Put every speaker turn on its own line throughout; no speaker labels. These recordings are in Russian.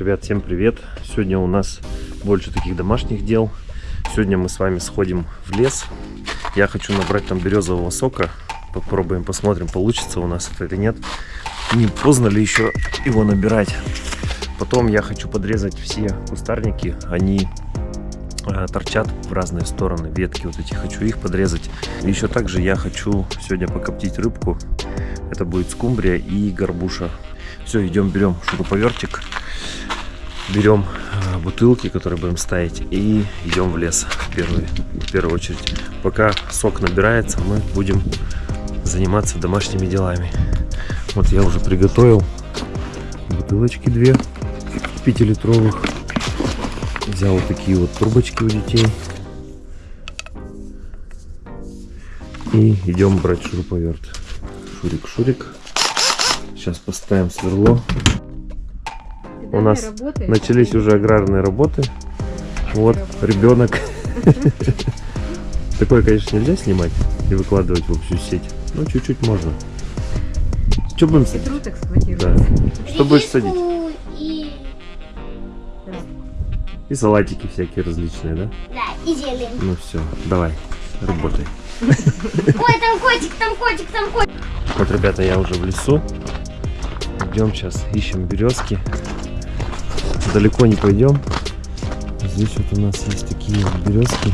Ребят, всем привет! Сегодня у нас больше таких домашних дел. Сегодня мы с вами сходим в лес. Я хочу набрать там березового сока. Попробуем, посмотрим, получится у нас это или нет. Не поздно ли еще его набирать. Потом я хочу подрезать все кустарники. Они э, торчат в разные стороны. Ветки вот эти хочу их подрезать. Еще также я хочу сегодня покоптить рыбку. Это будет скумбрия и горбуша. Все, идем, берем шуруповертик берем э, бутылки, которые будем ставить, и идем в лес в первую, в первую очередь. Пока сок набирается, мы будем заниматься домашними делами. Вот я уже приготовил бутылочки две пятилитровых. Взял вот такие вот трубочки у детей. И идем брать шуруповерт. Шурик, шурик. Сейчас поставим сверло у нас работаешь? начались уже аграрные работы. Вот ребенок. Такое, конечно, нельзя снимать и выкладывать в общую сеть. Ну, чуть-чуть можно. Что будем садить? Да. Что будешь садить? И... и салатики всякие различные, да?
Да, и зелень.
Ну все, давай, работай.
Ой, там котик, там котик, там котик.
Вот, ребята, я уже в лесу. Идем сейчас, ищем березки далеко не пойдем. Здесь вот у нас есть такие березки.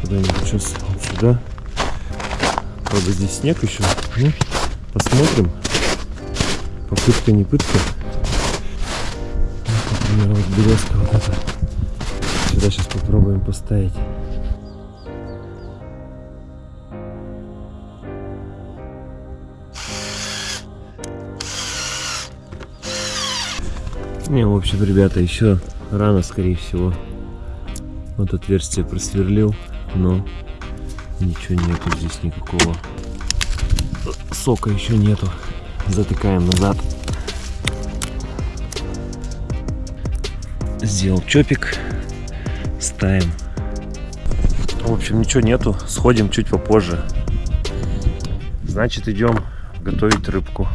Куда-нибудь сейчас вот сюда. Правда, здесь снег еще. Ну, посмотрим. Попытка не пытка. Вот, например, вот березка вот эта. Сюда сейчас попробуем поставить. Не, в общем, ребята, еще рано, скорее всего. Вот отверстие просверлил, но ничего нету здесь никакого. Сока еще нету. Затыкаем назад. Сделал чопик. Ставим. В общем, ничего нету. Сходим чуть попозже. Значит, идем готовить рыбку.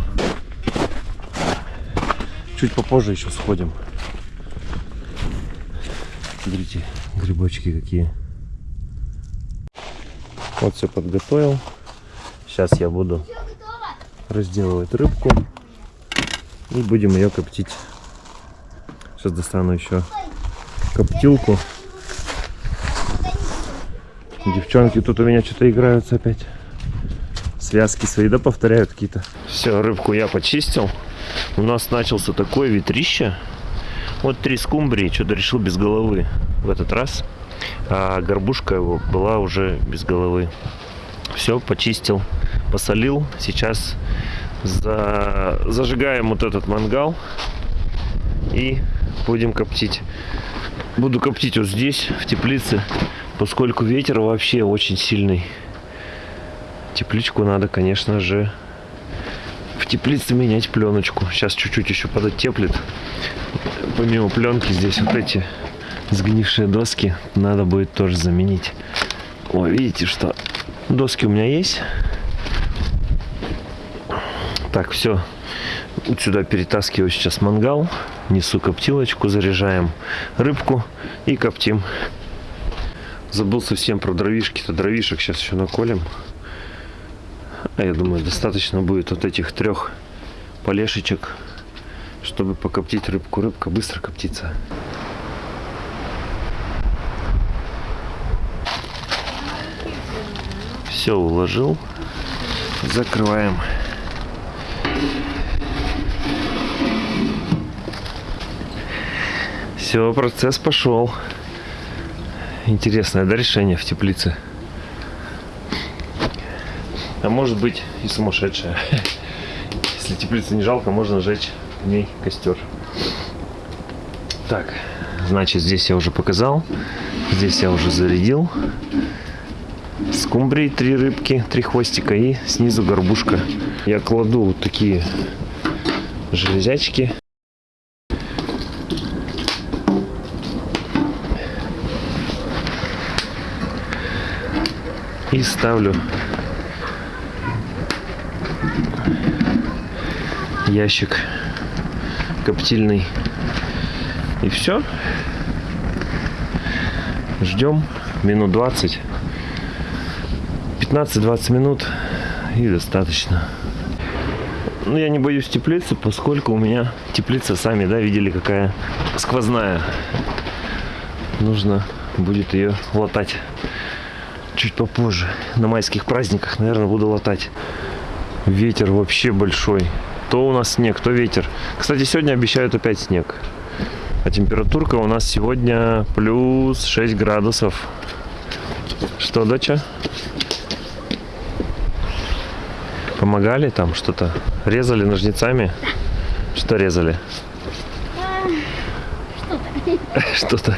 Чуть попозже еще сходим. Смотрите, грибочки какие. Вот все подготовил. Сейчас я буду разделывать рыбку. И будем ее коптить. Сейчас достану еще коптилку. Девчонки тут у меня что-то играются опять. Связки свои, да, повторяют какие-то. Все, рыбку я почистил у нас начался такое ветрище. Вот три скумбрии, что-то решил без головы в этот раз. А горбушка его была уже без головы. Все, почистил, посолил. Сейчас за... зажигаем вот этот мангал и будем коптить. Буду коптить вот здесь, в теплице, поскольку ветер вообще очень сильный. Тепличку надо, конечно же, теплице менять пленочку. Сейчас чуть-чуть еще подотеплит. Помимо пленки здесь вот эти сгнившие доски надо будет тоже заменить. О, видите, что доски у меня есть. Так, все. Вот сюда перетаскиваю сейчас мангал. Несу коптилочку, заряжаем рыбку и коптим. Забыл совсем про дровишки-то. Дровишек сейчас еще наколем. А я думаю, достаточно будет вот этих трех полешечек, чтобы покоптить рыбку. Рыбка быстро коптится. Все уложил. Закрываем. Все, процесс пошел. Интересное, да, решение в теплице? А может быть и сумасшедшая. Если теплицы не жалко, можно сжечь в ней костер. Так, значит, здесь я уже показал. Здесь я уже зарядил. Скумбрии три рыбки, три хвостика и снизу горбушка. Я кладу вот такие железячки. И ставлю ящик коптильный И все. Ждем минут 20. 15-20 минут и достаточно. Ну, я не боюсь теплицы, поскольку у меня теплица, сами, да, видели, какая сквозная. Нужно будет ее латать чуть попозже. На майских праздниках, наверное, буду латать. Ветер вообще большой. То у нас снег, то ветер. Кстати, сегодня обещают опять снег. А температурка у нас сегодня плюс 6 градусов. Что, доча? Помогали там что-то? Резали ножницами? Что резали? Что-то.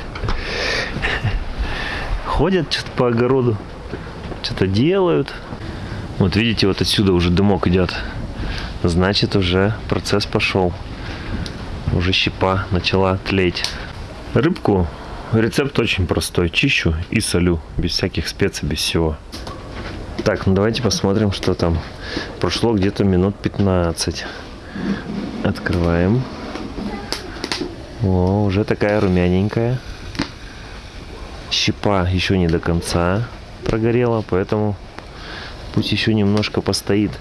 Ходят что-то по огороду. Что-то делают. Вот видите, вот отсюда уже дымок идет. Значит, уже процесс пошел. Уже щепа начала тлеть. Рыбку рецепт очень простой. Чищу и солю. Без всяких специй, без всего. Так, ну давайте посмотрим, что там. Прошло где-то минут 15. Открываем. О, уже такая румяненькая. Щепа еще не до конца прогорела, поэтому пусть еще немножко постоит.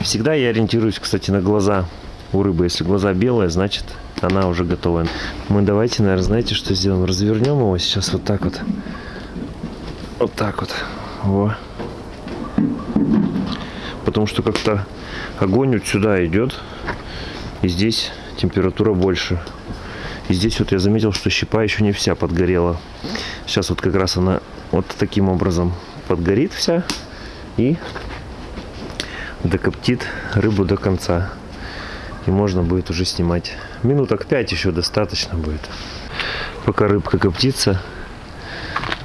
Всегда я ориентируюсь, кстати, на глаза у рыбы. Если глаза белые, значит она уже готова. Мы давайте, наверное, знаете, что сделаем? Развернем его сейчас вот так вот. Вот так вот. Во. Потому что как-то огонь вот сюда идет. И здесь температура больше. И здесь вот я заметил, что щепа еще не вся подгорела. Сейчас вот как раз она вот таким образом подгорит вся. И докоптит рыбу до конца. И можно будет уже снимать. Минуток 5 еще достаточно будет. Пока рыбка коптится,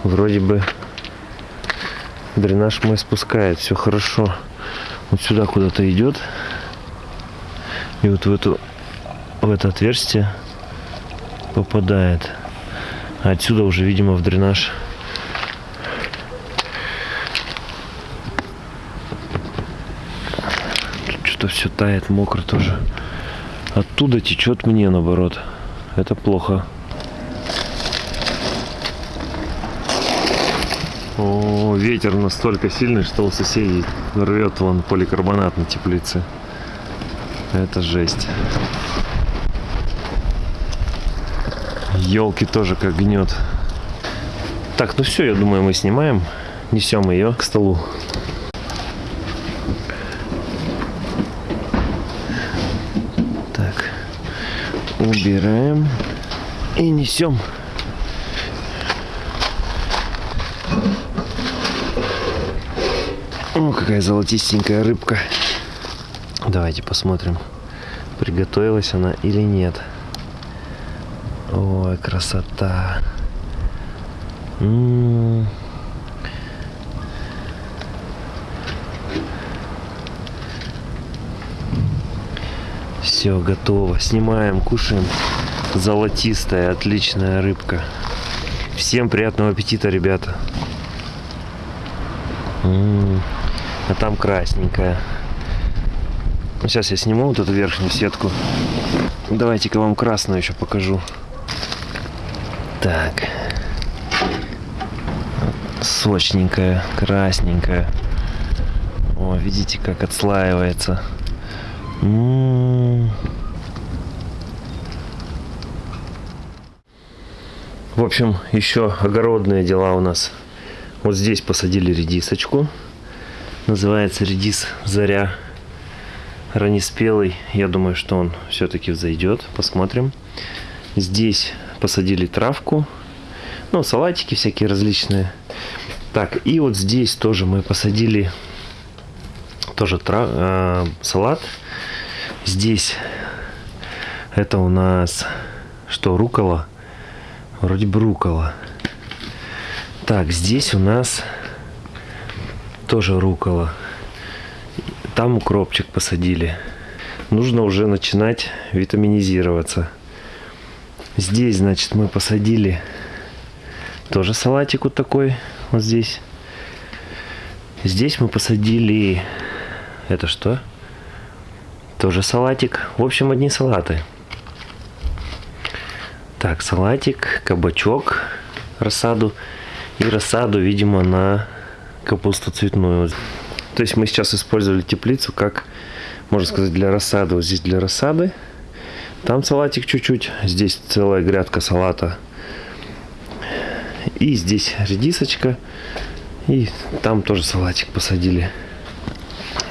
вроде бы дренаж мой спускает. Все хорошо. Вот сюда куда-то идет. И вот в, эту, в это отверстие попадает. А отсюда уже, видимо, в дренаж что все тает, мокро тоже. Оттуда течет мне наоборот. Это плохо. О, ветер настолько сильный, что у соседей рвет вон поликарбонат на теплице. Это жесть. Елки тоже как гнет. Так, ну все, я думаю, мы снимаем. Несем ее к столу. Так, убираем и несем. О, какая золотистенькая рыбка. Давайте посмотрим, приготовилась она или нет. Ой, красота. М -м -м. Все, готово. Снимаем, кушаем. Золотистая, отличная рыбка. Всем приятного аппетита, ребята. М -м -м. А там красненькая. Сейчас я сниму вот эту верхнюю сетку. Давайте-ка вам красную еще покажу. Так. Сочненькая, красненькая. О, видите, как отслаивается. В общем, еще огородные дела у нас. Вот здесь посадили редисочку. Называется редис Заря. Раннеспелый. Я думаю, что он все-таки взойдет. Посмотрим. Здесь посадили травку. Ну, салатики всякие различные. Так, и вот здесь тоже мы посадили тоже трав, э, салат. Здесь это у нас что, рукола? Вроде бы. Так, здесь у нас тоже рукола. Там укропчик посадили. Нужно уже начинать витаминизироваться. Здесь, значит, мы посадили тоже салатик вот такой, вот здесь. Здесь мы посадили, это что? Тоже салатик. В общем, одни салаты. Так, салатик, кабачок, рассаду и рассаду, видимо, на капусту цветную. То есть мы сейчас использовали теплицу как, можно сказать, для рассады. Вот здесь для рассады. Там салатик чуть-чуть. Здесь целая грядка салата. И здесь редисочка. И там тоже салатик посадили.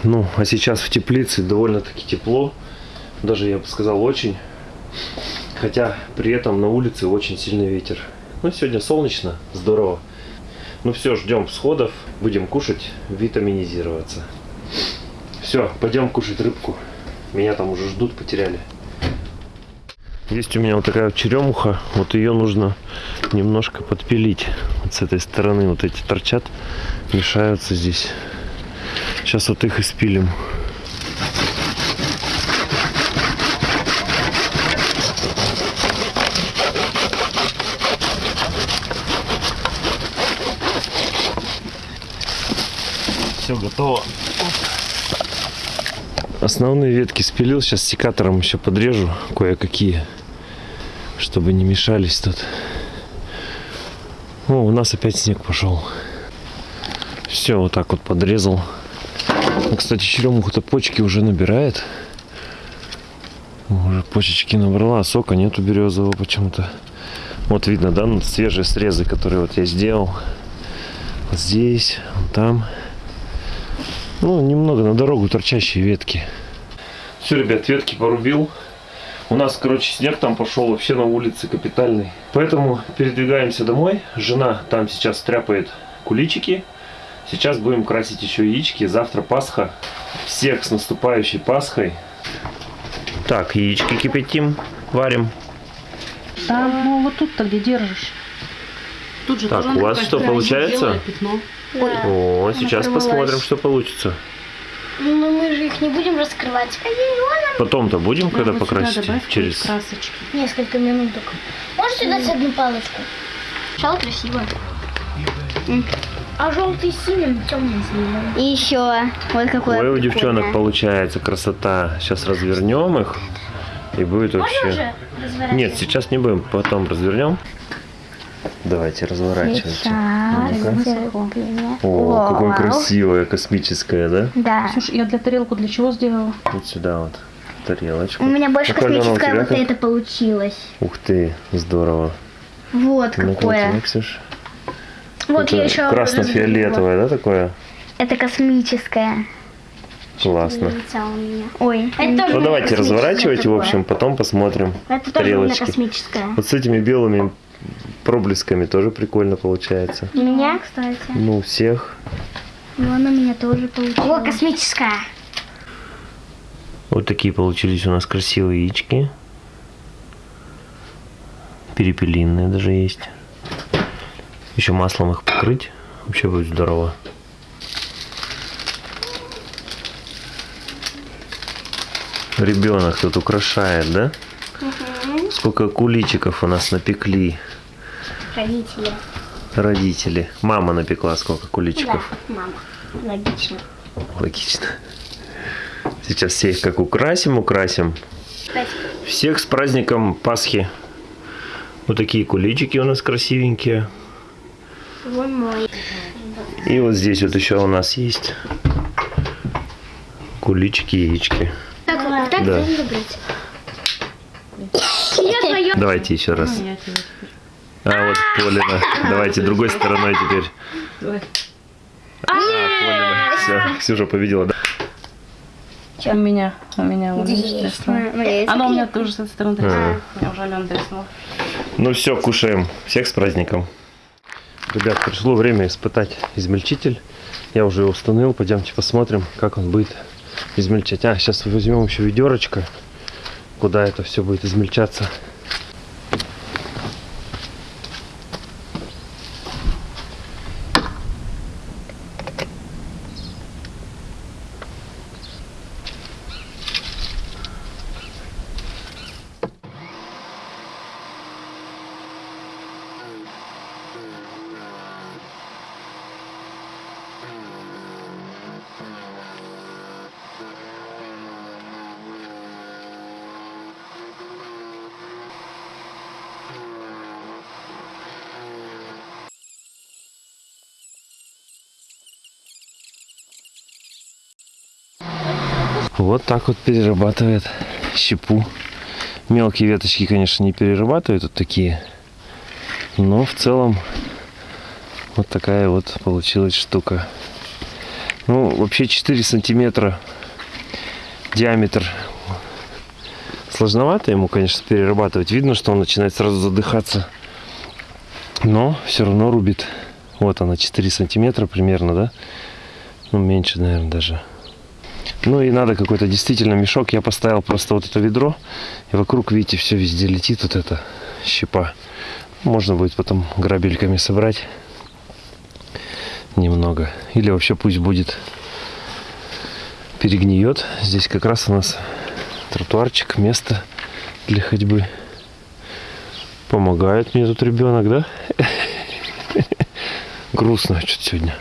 Ну, а сейчас в теплице довольно-таки тепло. Даже, я бы сказал, очень. Хотя при этом на улице очень сильный ветер. Ну, сегодня солнечно, здорово. Ну все, ждем всходов. Будем кушать, витаминизироваться. Все, пойдем кушать рыбку. Меня там уже ждут, потеряли. Есть у меня вот такая черемуха. Вот ее нужно немножко подпилить. Вот с этой стороны вот эти торчат, мешаются здесь. Сейчас вот их и спилим. Все готово. Основные ветки спилил, сейчас секатором еще подрежу кое-какие, чтобы не мешались тут. О, у нас опять снег пошел. Все, вот так вот подрезал. Кстати, черемуха-то почки уже набирает. Уже почечки набрала, а сока нету березового почему-то. Вот видно, да, ну, свежие срезы, которые вот я сделал. Вот здесь, вот там. Ну, немного на дорогу торчащие ветки. Все, ребят, ветки порубил. У нас, короче, снег там пошел вообще на улице капитальный. Поэтому передвигаемся домой. Жена там сейчас стряпает куличики. Сейчас будем красить еще яички. Завтра Пасха. Всех с наступающей Пасхой. Так, яички кипятим, варим.
Да, ну вот тут-то где держишь. Тут же
Так, у вас что, получается?
пятно.
О, сейчас
порвалась.
посмотрим, что получится.
Ну мы же их не будем раскрывать.
Потом-то будем, когда
вот
покрасите? Через...
красочки.
Несколько минут только. Можете дать одну палочку? Сначала красиво. А желтый синим, темный синим.
И еще вот какое
Ой, у девчонок получается красота. Сейчас развернем их. И будет
Можно
вообще... Нет, сейчас не будем, потом развернем. Давайте, разворачивайте. Ну-ка. О, какое красивое, космическое, да?
Да.
Слушай, я для тарелку для чего сделала?
Вот сюда вот, тарелочку.
У меня больше
у
космическое
тебя
вот
как?
это получилось.
Ух ты, здорово.
Вот
Ну-ка,
какое.
ну,
Вот я
Это
еще
Красно-фиолетовое, да, такое?
Это космическое.
Классно.
Ой.
Это тоже
Ну давайте разворачивайте, в
такое.
общем, потом посмотрим.
Это тоже у меня
тарелочки.
космическое.
Вот с этими белыми проблесками тоже прикольно получается.
У меня, кстати.
Ну, у всех.
Вон у меня тоже
О,
получилось.
космическая.
Вот такие получились у нас красивые яички. Перепелиные даже есть. Еще маслом их покрыть. Вообще будет здорово. Ребенок тут украшает, да? Сколько куличиков у нас напекли
Родители.
родители. Мама напекла сколько
Да,
куличиков.
мама. Логично.
Логично. Сейчас всех как украсим, украсим. Всех с праздником Пасхи. Вот такие куличики у нас красивенькие.
Вон мой.
И вот здесь вот еще у нас есть куличики, яички.
Так, так
Да.
надо брать. Я твое.
Давайте еще раз.
Теперь.
А вот Полина. Давайте другой стороной теперь.
Давай.
А, Полина. Все, Ксюша победила, да?
У меня, у меня вот. Оно у меня тоже с этой стороны треснуло. Я уже Алена треснула.
Ну все, кушаем. Всех с праздником. Ребят, пришло время испытать измельчитель. Я уже его установил. Пойдемте посмотрим, как он будет измельчать. А, сейчас возьмем еще ведерочко, куда это все будет измельчаться. Вот так вот перерабатывает щепу. Мелкие веточки, конечно, не перерабатывают вот такие. Но в целом вот такая вот получилась штука. Ну, вообще 4 сантиметра диаметр. Сложновато ему, конечно, перерабатывать. Видно, что он начинает сразу задыхаться. Но все равно рубит. Вот она, 4 сантиметра примерно, да? Ну, меньше, наверное, даже. Ну и надо какой-то действительно мешок. Я поставил просто вот это ведро. И вокруг, видите, все везде летит вот эта щепа. Можно будет потом грабельками собрать немного. Или вообще пусть будет перегниет. Здесь как раз у нас тротуарчик, место для ходьбы. Помогает мне тут ребенок, да? Грустно что-то сегодня.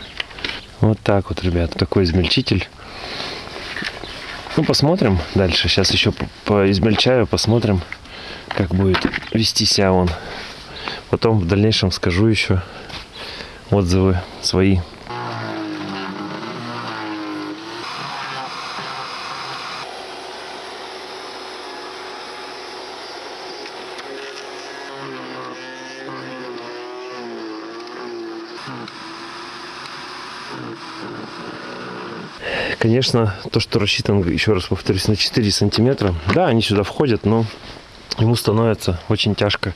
Вот так вот, ребят, такой измельчитель. Ну, посмотрим дальше. Сейчас еще поизмельчаю, посмотрим, как будет вести себя он. Потом в дальнейшем скажу еще отзывы свои. Конечно, то, что рассчитан, еще раз повторюсь, на 4 сантиметра, да, они сюда входят, но ему становится очень тяжко.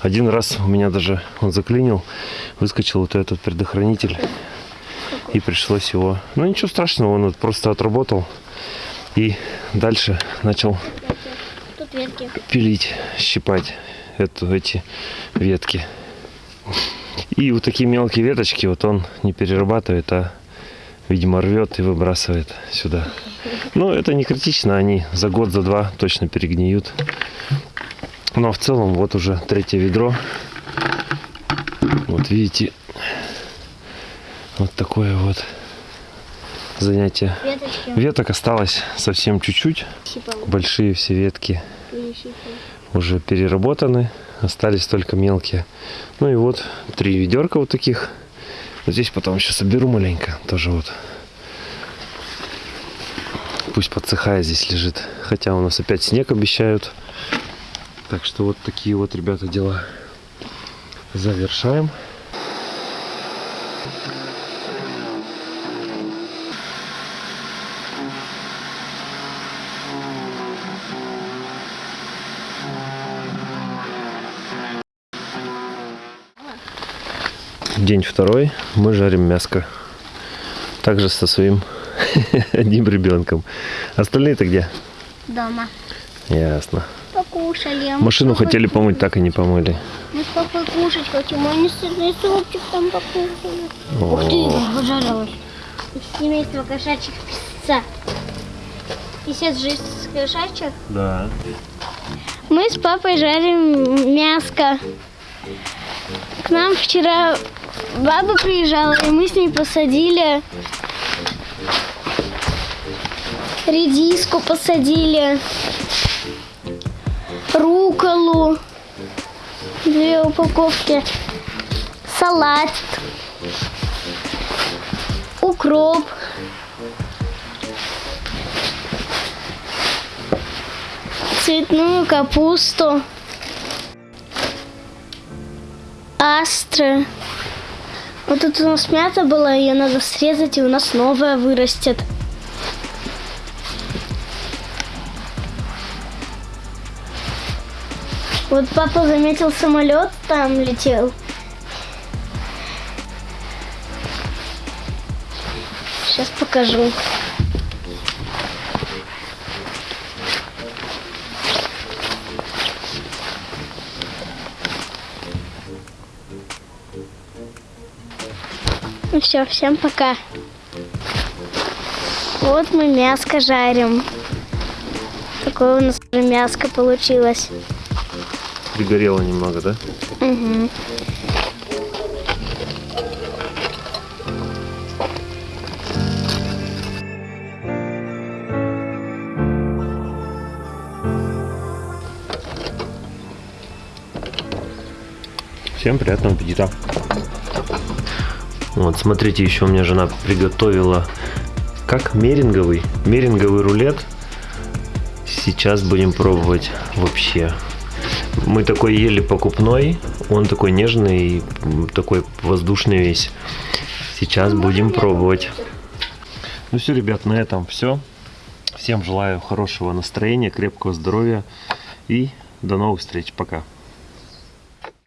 Один раз у меня даже он заклинил, выскочил вот этот предохранитель, и пришлось его... Ну, ничего страшного, он вот просто отработал, и дальше начал пилить, щипать эту, эти ветки. И вот такие мелкие веточки вот он не перерабатывает, а, видимо, рвет и выбрасывает сюда. Но это не критично, они за год, за два точно перегниют. Но в целом вот уже третье ведро. Вот видите, вот такое вот занятие.
Веточки.
Веток осталось совсем чуть-чуть. Большие все ветки уже переработаны, остались только мелкие. Ну и вот три ведерка вот таких. Здесь потом еще соберу маленько, тоже вот. Пусть подсыхая здесь лежит. Хотя у нас опять снег обещают. Так что вот такие вот, ребята, дела. Завершаем. День второй. Мы жарим мяско. Также со своим одним ребенком. Остальные-то где?
Дома.
Ясно.
Покушали. а
Машину
папой
хотели помыть, так и не помыли.
Мы с папой кушать хотим. Они сырный супчик там покушали. Ух ты, пожарилась. Из семейства кошачьих же из кошачьих.
Да.
Мы с папой жарим мяско. К нам вчера баба приезжала, и мы с ней посадили редиску, посадили руколу, две упаковки, салат, укроп. Цветную капусту. Астры. Вот тут у нас мята была, ее надо срезать, и у нас новая вырастет. Вот папа заметил самолет, там летел. Сейчас покажу. Все, всем пока. Вот мы мяско жарим. Такое у нас уже мяско получилось.
Пригорело немного, да?
Мгм.
Всем приятного аппетита. Вот, смотрите, еще у меня жена приготовила как меринговый, меринговый рулет Сейчас будем пробовать вообще. Мы такой ели покупной, он такой нежный, такой воздушный весь. Сейчас будем пробовать. Ну все, ребят, на этом все. Всем желаю хорошего настроения, крепкого здоровья и до новых встреч. Пока.